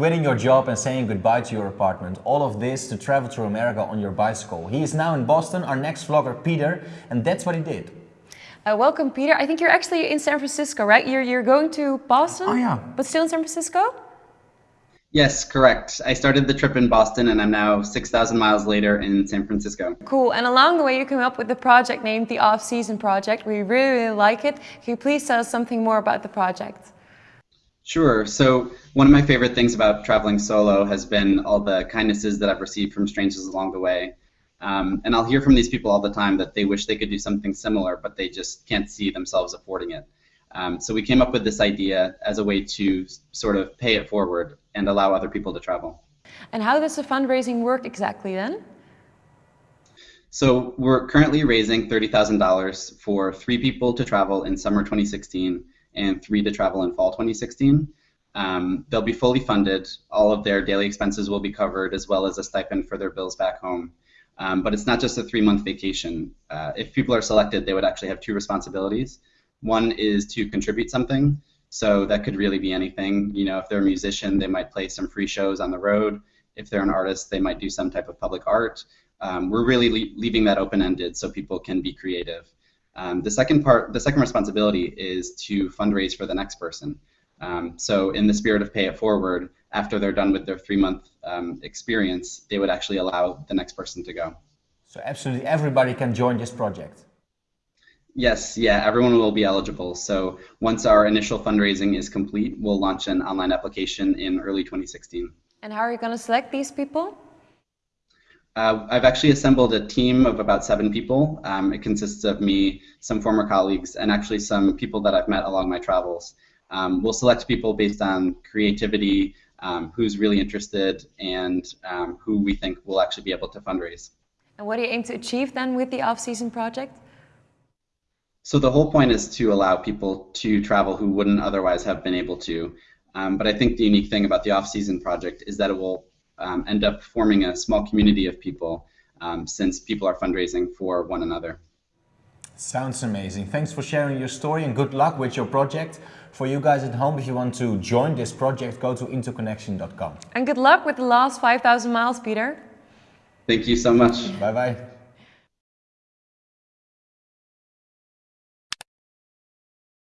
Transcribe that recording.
quitting your job and saying goodbye to your apartment. All of this to travel through America on your bicycle. He is now in Boston, our next vlogger, Peter, and that's what he did. Uh, welcome, Peter. I think you're actually in San Francisco, right? You're, you're going to Boston? Oh, yeah. But still in San Francisco? Yes, correct. I started the trip in Boston and I'm now 6,000 miles later in San Francisco. Cool. And along the way, you came up with the project named the Off Season Project. We really, really like it. Can you please tell us something more about the project? Sure. So, one of my favorite things about traveling solo has been all the kindnesses that I've received from strangers along the way. Um, and I'll hear from these people all the time that they wish they could do something similar, but they just can't see themselves affording it. Um, so we came up with this idea as a way to sort of pay it forward and allow other people to travel. And how does the fundraising work exactly then? So we're currently raising $30,000 for three people to travel in summer 2016 and three to travel in fall 2016. Um, they'll be fully funded. All of their daily expenses will be covered, as well as a stipend for their bills back home. Um, but it's not just a three-month vacation. Uh, if people are selected, they would actually have two responsibilities. One is to contribute something. So that could really be anything. You know, if they're a musician, they might play some free shows on the road. If they're an artist, they might do some type of public art. Um, we're really le leaving that open-ended so people can be creative. Um, the second part, the second responsibility is to fundraise for the next person. Um, so in the spirit of pay it forward, after they're done with their three-month um, experience, they would actually allow the next person to go. So absolutely everybody can join this project. Yes, yeah, everyone will be eligible. So once our initial fundraising is complete, we'll launch an online application in early 2016. And how are you going to select these people? Uh, I've actually assembled a team of about seven people. Um, it consists of me, some former colleagues, and actually some people that I've met along my travels. Um, we'll select people based on creativity, um, who's really interested, and um, who we think will actually be able to fundraise. And what do you aim to achieve then with the off-season project? So the whole point is to allow people to travel who wouldn't otherwise have been able to. Um, but I think the unique thing about the off-season project is that it will um, end up forming a small community of people um, since people are fundraising for one another. Sounds amazing. Thanks for sharing your story and good luck with your project. For you guys at home, if you want to join this project, go to interconnection.com. And good luck with the last 5,000 miles, Peter. Thank you so much. Bye-bye.